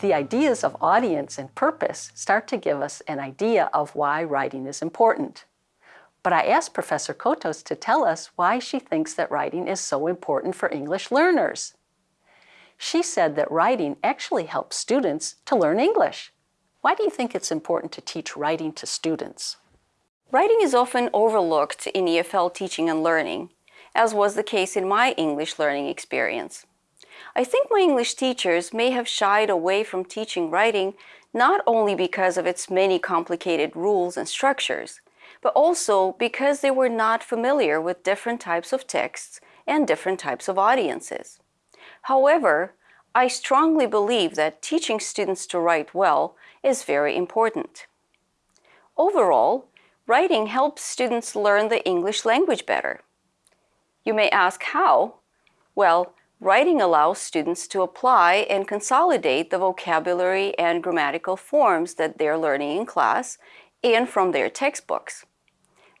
The ideas of audience and purpose start to give us an idea of why writing is important. But I asked Professor Kotos to tell us why she thinks that writing is so important for English learners. She said that writing actually helps students to learn English. Why do you think it's important to teach writing to students? Writing is often overlooked in EFL teaching and learning, as was the case in my English learning experience. I think my English teachers may have shied away from teaching writing not only because of its many complicated rules and structures, but also because they were not familiar with different types of texts and different types of audiences. However, I strongly believe that teaching students to write well is very important. Overall, writing helps students learn the English language better. You may ask how? Well, writing allows students to apply and consolidate the vocabulary and grammatical forms that they're learning in class and from their textbooks.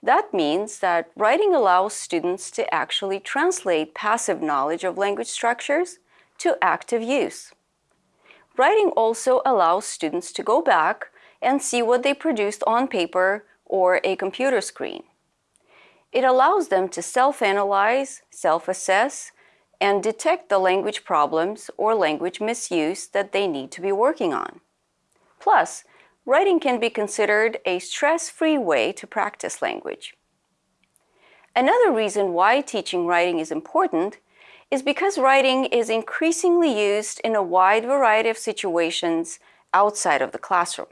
That means that writing allows students to actually translate passive knowledge of language structures to active use. Writing also allows students to go back and see what they produced on paper or a computer screen. It allows them to self-analyze, self-assess, and detect the language problems or language misuse that they need to be working on. Plus, writing can be considered a stress-free way to practice language. Another reason why teaching writing is important is because writing is increasingly used in a wide variety of situations outside of the classroom.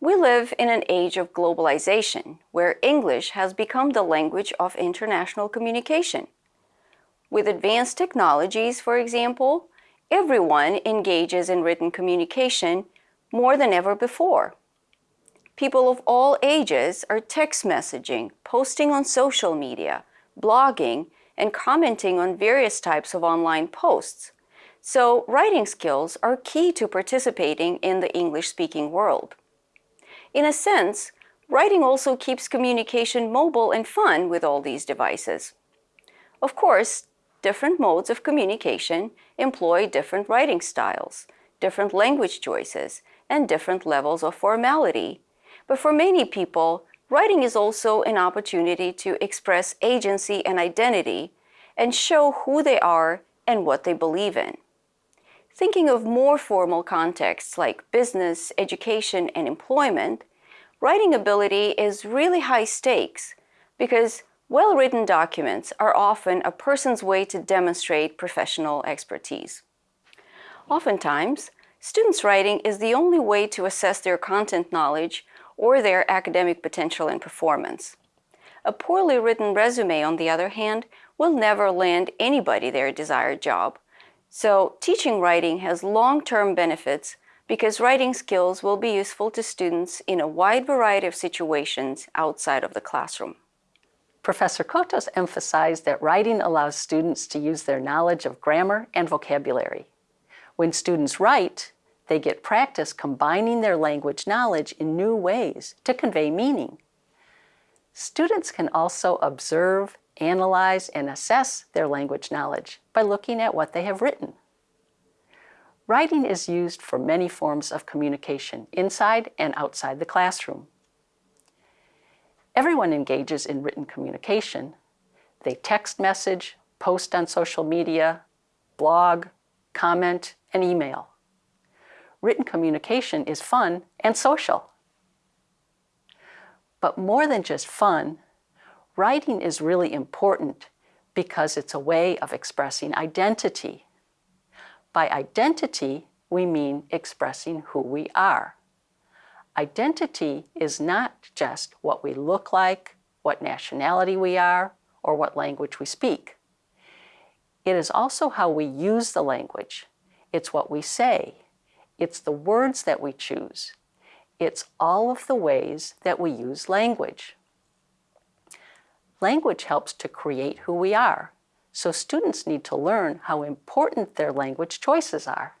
We live in an age of globalization, where English has become the language of international communication. With advanced technologies, for example, everyone engages in written communication more than ever before. People of all ages are text messaging, posting on social media, blogging, and commenting on various types of online posts. So writing skills are key to participating in the English-speaking world. In a sense, writing also keeps communication mobile and fun with all these devices. Of course, different modes of communication employ different writing styles, different language choices, and different levels of formality. But for many people, Writing is also an opportunity to express agency and identity and show who they are and what they believe in. Thinking of more formal contexts like business, education, and employment, writing ability is really high stakes because well-written documents are often a person's way to demonstrate professional expertise. Oftentimes, students' writing is the only way to assess their content knowledge or their academic potential and performance. A poorly written resume, on the other hand, will never land anybody their desired job. So teaching writing has long-term benefits because writing skills will be useful to students in a wide variety of situations outside of the classroom. Professor Kotos emphasized that writing allows students to use their knowledge of grammar and vocabulary. When students write, they get practice combining their language knowledge in new ways to convey meaning. Students can also observe, analyze, and assess their language knowledge by looking at what they have written. Writing is used for many forms of communication inside and outside the classroom. Everyone engages in written communication. They text message, post on social media, blog, comment, and email written communication is fun and social. But more than just fun, writing is really important because it's a way of expressing identity. By identity, we mean expressing who we are. Identity is not just what we look like, what nationality we are, or what language we speak. It is also how we use the language. It's what we say, it's the words that we choose. It's all of the ways that we use language. Language helps to create who we are, so students need to learn how important their language choices are.